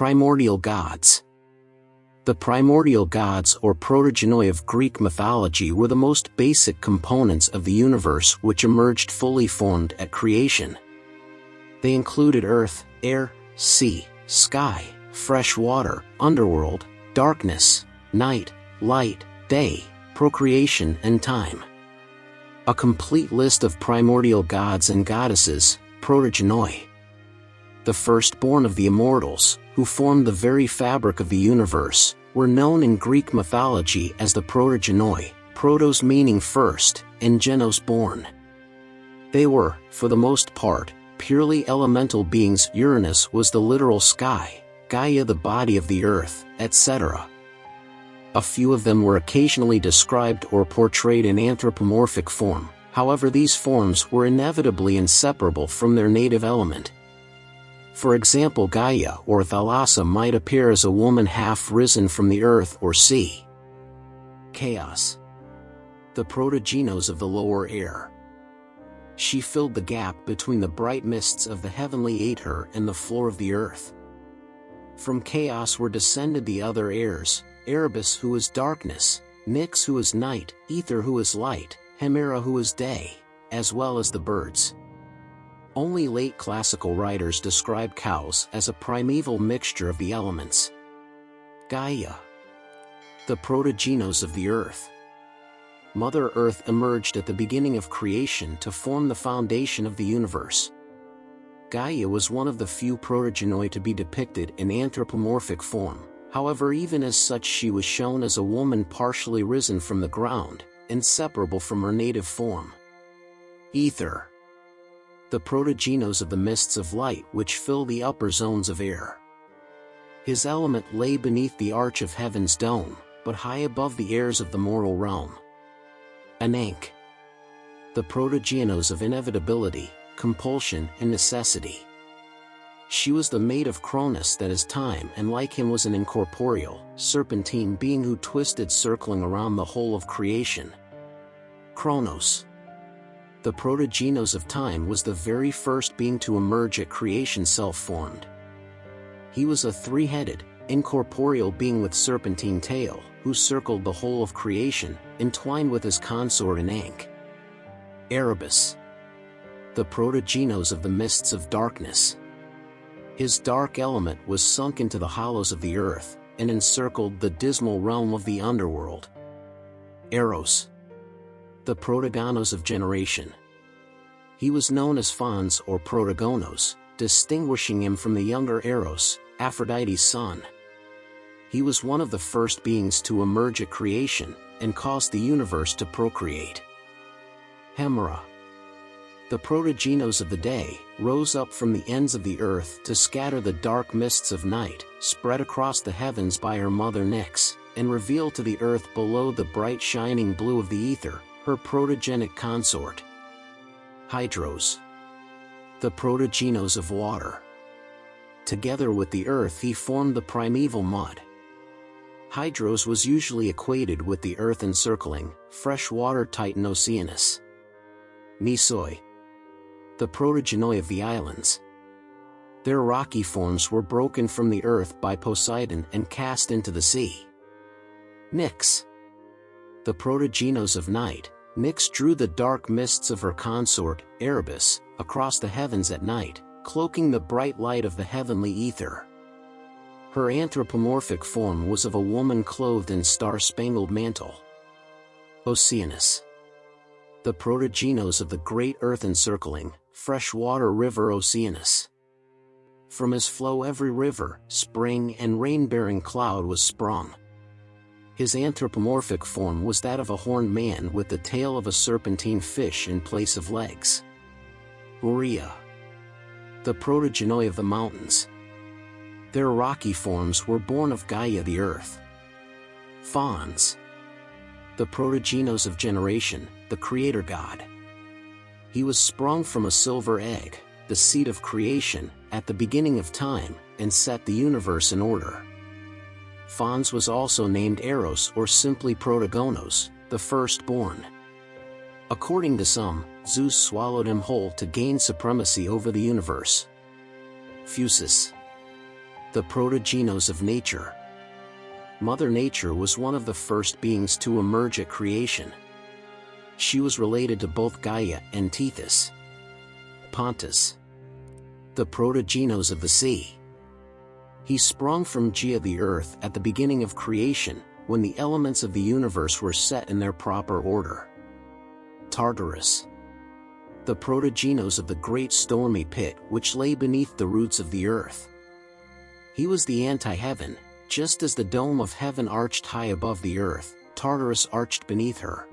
Primordial Gods The primordial gods or protogenoi of Greek mythology were the most basic components of the universe which emerged fully formed at creation. They included earth, air, sea, sky, fresh water, underworld, darkness, night, light, day, procreation and time. A complete list of primordial gods and goddesses, protogenoi. The firstborn of the immortals, who formed the very fabric of the universe, were known in Greek mythology as the protogenoi, protos meaning first, and genos born. They were, for the most part, purely elemental beings Uranus was the literal sky, Gaia the body of the earth, etc. A few of them were occasionally described or portrayed in anthropomorphic form, however these forms were inevitably inseparable from their native element. For example Gaia or Thalassa might appear as a woman half risen from the earth or sea. Chaos. The protogenos of the lower air she filled the gap between the bright mists of the heavenly aether and the floor of the earth. From chaos were descended the other airs, Erebus who is darkness, Nyx who is night, Ether who is light, Hemera who is day, as well as the birds. Only late classical writers describe chaos as a primeval mixture of the elements. Gaia. The protogenos of the earth. Mother Earth emerged at the beginning of creation to form the foundation of the universe. Gaia was one of the few protogenoi to be depicted in anthropomorphic form, however even as such she was shown as a woman partially risen from the ground, inseparable from her native form. Ether. The protogenos of the mists of light which fill the upper zones of air. His element lay beneath the arch of heaven's dome, but high above the airs of the mortal realm. Ananke. The protogenos of inevitability, compulsion and necessity. She was the maid of Cronus that is time and like him was an incorporeal, serpentine being who twisted circling around the whole of creation. Kronos. The protogenos of time was the very first being to emerge at creation self-formed. He was a three-headed, incorporeal being with serpentine tail, who circled the whole of creation, entwined with his consort Ananke. Erebus. The protogenos of the mists of darkness. His dark element was sunk into the hollows of the earth, and encircled the dismal realm of the underworld. Eros. The protogonos of generation. He was known as Phanes or Protogonos, distinguishing him from the younger Eros, Aphrodite's son he was one of the first beings to emerge at creation, and caused the universe to procreate. Hemera. The protogenos of the day rose up from the ends of the earth to scatter the dark mists of night, spread across the heavens by her mother Nyx, and reveal to the earth below the bright shining blue of the ether, her protogenic consort. Hydros. The protogenos of water. Together with the earth he formed the primeval mud, Hydros was usually equated with the Earth encircling, freshwater titan Oceanus. Nisoi. The protogenoi of the islands. Their rocky forms were broken from the earth by Poseidon and cast into the sea. Nyx. The protogenos of night, Nyx drew the dark mists of her consort, Erebus, across the heavens at night, cloaking the bright light of the heavenly ether. Her anthropomorphic form was of a woman clothed in star-spangled mantle. Oceanus. The protogenos of the great earth encircling, freshwater river Oceanus. From his flow every river, spring and rain-bearing cloud was sprung. His anthropomorphic form was that of a horned man with the tail of a serpentine fish in place of legs. Borea. The protogenoi of the mountains, their rocky forms were born of Gaia the earth. Phanes. The protogenos of generation, the creator god. He was sprung from a silver egg, the seed of creation, at the beginning of time, and set the universe in order. Phanes was also named Eros or simply Protogonos, the firstborn. According to some, Zeus swallowed him whole to gain supremacy over the universe. Phusis The protogenos of nature. Mother Nature was one of the first beings to emerge at creation. She was related to both Gaia and Tethys. Pontus. The protogenos of the sea. He sprung from Gaia the earth at the beginning of creation, when the elements of the universe were set in their proper order. Tartarus. The protogenos of the great stormy pit which lay beneath the roots of the earth. He was the anti-heaven, just as the dome of heaven arched high above the earth, Tartarus arched beneath her.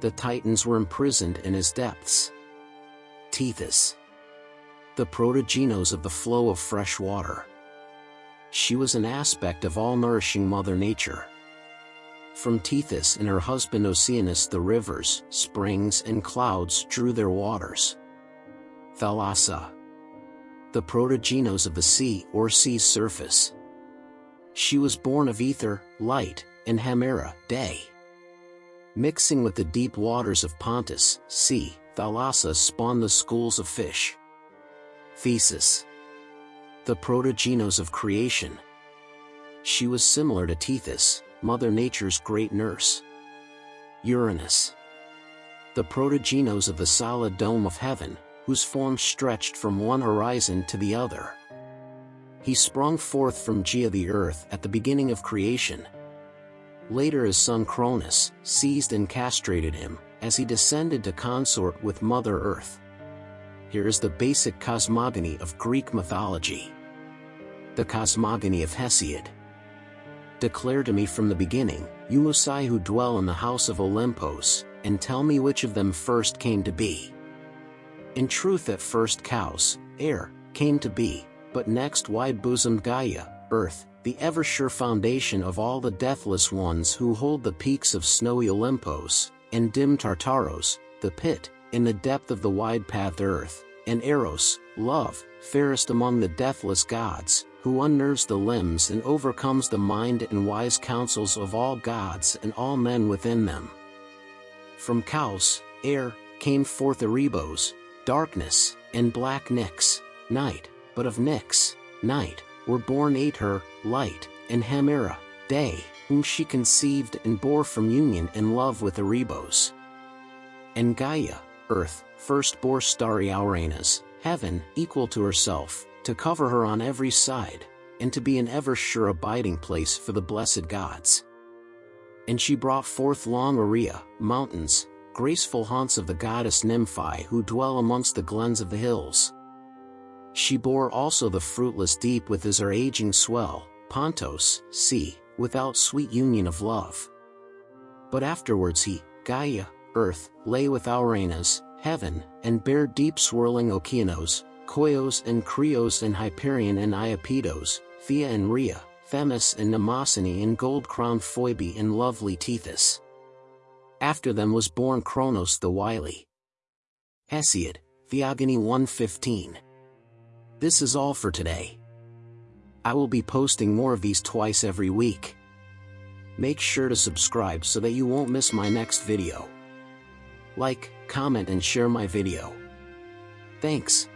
The Titans were imprisoned in his depths. Tethys. The protogenos of the flow of fresh water. She was an aspect of all-nourishing Mother Nature. From Tethys and her husband Oceanus the rivers, springs and clouds drew their waters. Thalassa. The protogenos of the sea or sea's surface. She was born of ether, light, and Hemera, day. Mixing with the deep waters of Pontus, sea, Thalassa spawned the schools of fish. Thesis. The protogenos of creation. She was similar to Tethys, Mother Nature's great nurse. Uranus. The protogenos of the solid dome of heaven, whose form stretched from one horizon to the other. He sprung forth from Gaia the earth at the beginning of creation. Later his son Cronus seized and castrated him, as he descended to consort with Mother Earth. Here is the basic cosmogony of Greek mythology. The cosmogony of Hesiod. Declare to me from the beginning, you Musai who dwell in the house of Olympos, and tell me which of them first came to be. In truth at first Chaos, air, came to be, but next wide-bosomed Gaia, earth, the ever-sure foundation of all the deathless ones who hold the peaks of snowy Olympos, and dim Tartaros, the pit, in the depth of the wide path earth, and Eros, love, fairest among the deathless gods, who unnerves the limbs and overcomes the mind and wise counsels of all gods and all men within them. From Chaos, air, came forth Erebos, darkness, and black Nyx, night, but of Nyx, night, were born Aether, light, and Hemera, day, whom she conceived and bore from union and love with Erebos. And Gaia, earth, first bore starry Ouranos, heaven, equal to herself, to cover her on every side, and to be an ever-sure abiding place for the blessed gods. And she brought forth long Ourea, mountains, graceful haunts of the goddess Nymphae who dwell amongst the glens of the hills. She bore also the fruitless deep with as her aging swell, Pontos, sea, without sweet union of love. But afterwards he, Gaia, earth, lay with Ouranos, heaven, and bare deep swirling Okeanos, Koios and Krios and Hyperion and Iapetos, Thea and Rhea, Themis and Mnemosyne and gold-crowned Phoebe and lovely Tethys. After them was born Kronos the wily. Hesiod, Theogony 115. This is all for today. I will be posting more of these twice every week. Make sure to subscribe so that you won't miss my next video. Like, comment and share my video. Thanks.